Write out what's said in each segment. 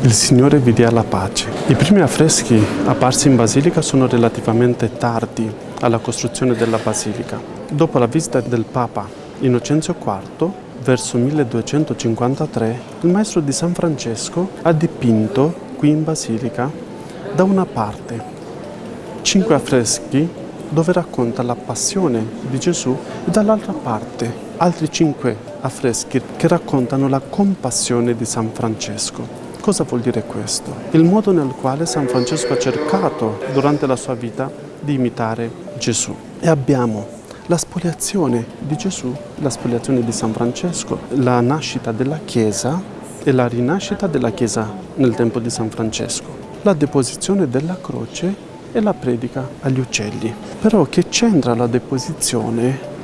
Il Signore vi dia la pace. I primi affreschi apparsi in basilica sono relativamente tardi alla costruzione della basilica. Dopo la visita del Papa Innocenzio IV, verso 1253, il maestro di San Francesco ha dipinto qui in basilica da una parte cinque affreschi dove racconta la passione di Gesù e dall'altra parte altri cinque affreschi che raccontano la compassione di San Francesco. Cosa vuol dire questo? Il modo nel quale San Francesco ha cercato durante la sua vita di imitare Gesù. E abbiamo la spoliazione di Gesù, la spoliazione di San Francesco, la nascita della Chiesa e la rinascita della Chiesa nel tempo di San Francesco, la deposizione della croce e la predica agli uccelli. Però che c'entra la deposizione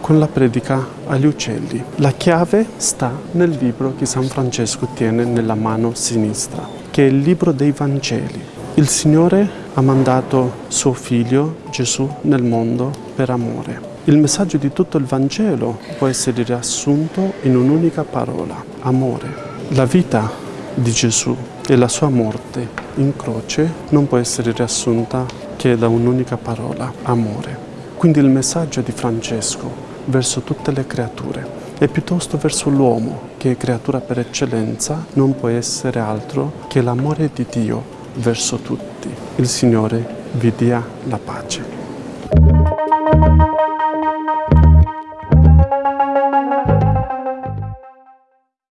con la predica agli uccelli. La chiave sta nel libro che San Francesco tiene nella mano sinistra, che è il libro dei Vangeli. Il Signore ha mandato suo figlio Gesù nel mondo per amore. Il messaggio di tutto il Vangelo può essere riassunto in un'unica parola, amore. La vita di Gesù e la sua morte in croce non può essere riassunta che da un'unica parola, amore. Quindi il messaggio di Francesco verso tutte le creature e piuttosto verso l'uomo, che è creatura per eccellenza, non può essere altro che l'amore di Dio verso tutti. Il Signore vi dia la pace.